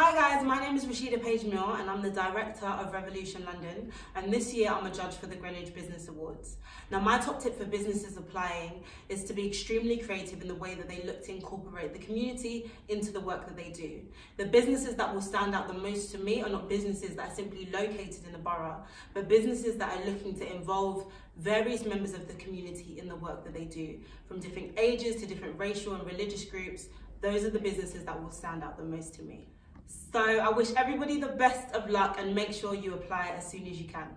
Hi guys, my name is Rashida Page Mill and I'm the Director of Revolution London and this year I'm a judge for the Greenwich Business Awards. Now my top tip for businesses applying is to be extremely creative in the way that they look to incorporate the community into the work that they do. The businesses that will stand out the most to me are not businesses that are simply located in the borough, but businesses that are looking to involve various members of the community in the work that they do, from different ages to different racial and religious groups. Those are the businesses that will stand out the most to me. So I wish everybody the best of luck and make sure you apply as soon as you can.